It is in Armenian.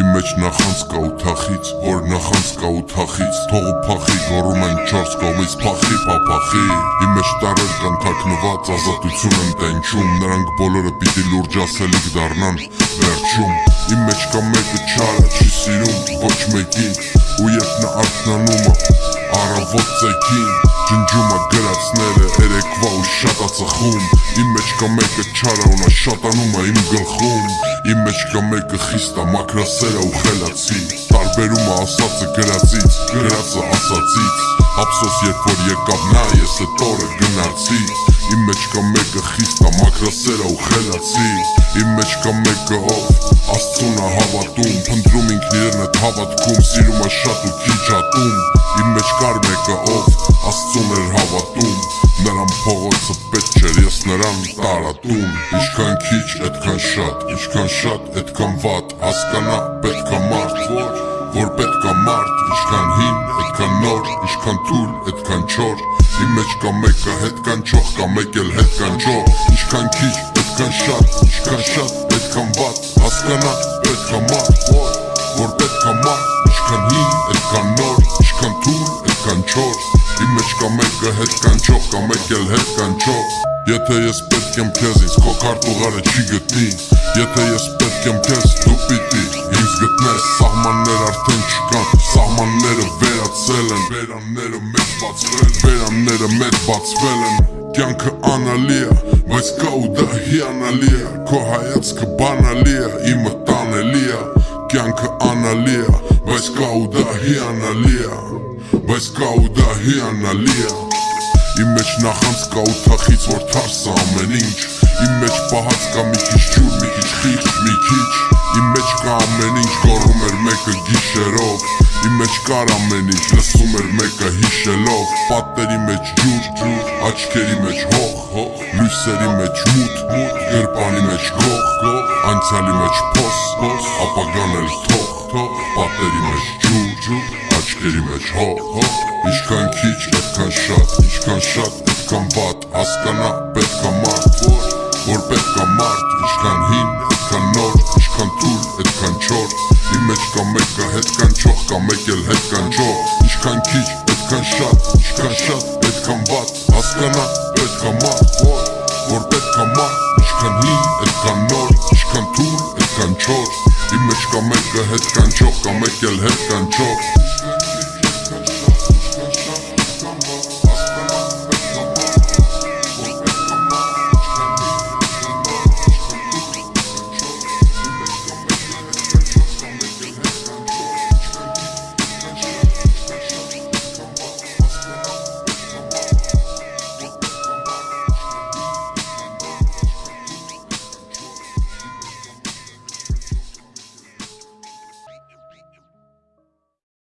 նախանց կա ու թախից Որ նախանց կա ու թախից Թողու փախի գորում են չորս կողմից փախի պապախի Իմ մեջ տարեր կան թաքնված ազատություն են տենչում Նրանք բոլորը պիտի լուրջ ասելիք դառնան վերջում Իմ մեջ կա մեկը չարը չի սիրում ոչ մեկին Ու երբ նա արթնանումը առավոտ ծեքին Ջնջումը գրացները երեկվա ու շատ ածխում Իմ մեջ կա մեկը չարը ու նա շատանում է իմ գլխում Իմ մեջ կա մեկը խիստա, մակրասերա ու խելացի Տարբերումը ասածը գրածից, գրածը ասածից Ափսոս երբ որ եկավ նա, ես էտ օրը գնացի Իմ մեջ կա մեկը խիստա, մակրասերա ու խելացի Իմ մեջ կա մեկը ով Աստծուն է հավատում, փնդրում ինքն իրեն էտ հավատքում Սիրում է շատ ու քիչ ատում Իմ մեջ կար մեկը ով Աստծուն էր հավատում Նրան փողոցը պետք չէր, ես նրան տարատում Ինչքան քիչ, այդքան շատ, ինչքան շատ, այդքան վատ Հասկանա պետքա մարդ, որ, որ պետքա մարդ Ինչքան հին, այդքան նոր, ինչքան թուլ, այդքան չոր Իմ մեջ կա մեկը հետ կանչող, կա մեկ էլ հետ կանչող Ինչքան քիչ, այդքան շատ, նոր, ինչքան թուլ, այդքան չոր Իմ մեջ կա մեկը հետ կանչող, կա մեկ էլ հետ կանչող Եթե ես պետք եմ քեզ, ինձ քո քարտուղարը չի գտնի Եթե ես պետք եմ քեզ, դու պիտի ինձ գտնես Սահմաններ արդեն չկան, սահմանները վերացել են Վերանները մեծ բացվել, վերանները մեծ բացվել են Կյանքը անալի է, բայց կա ու դա հիանալի է Քո հայացքը բանալի է, իմը տանելի է Կյանքը անալի է, բայց կա ու դա հիանալի է Բայց կա ու դա հիանալի է Իմ մեջ նախանց կա ու թախից որ թարսը ամեն ինչ Իմ մեջ պահած կա մի քիչ ջուր, մի քիչ խիղճ, մի քիչ Իմ մեջ կա ամեն ինչ գոռում էր մեկը գիշերով Իմ մեջ կար ամեն ինչ, լսում էր մեկը հիշելով Պատերի մեջ ջուր, ջուր, աչքերի մեջ հող, հող Լույսերի մեջ մութ, մութ, գրպանի մեջ գող, գող Անցյալի մեջ փոս, փոս, ապագան էլ թող, թող Պատերի մեջ ջուր, ջուր աչքերի մեջ հո հո Ինչքան քիչ, այդքան շատ, ինչքան շատ, այդքան վատ Հասկանա պետքա մարդ, որ, որ պետքա մարդ Ինչքան հին, այդքան նոր, ինչքան թուլ, այդքան չոր Իմ մեջ կա մեկը հետ կանչող, կա մեկ էլ հետ կանչող Ինչքան քիչ, այդքան շատ, ինչքան շատ, այդքան վատ Հասկանա պետքա մարդ, որ, որ պետքա մարդ Ինչքան հին, այդքան նոր, ինչքան թուլ, այդքան չոր Իմ մեջ կա մեկը հետ կանչող, կա մեկ էլ հետ կանչող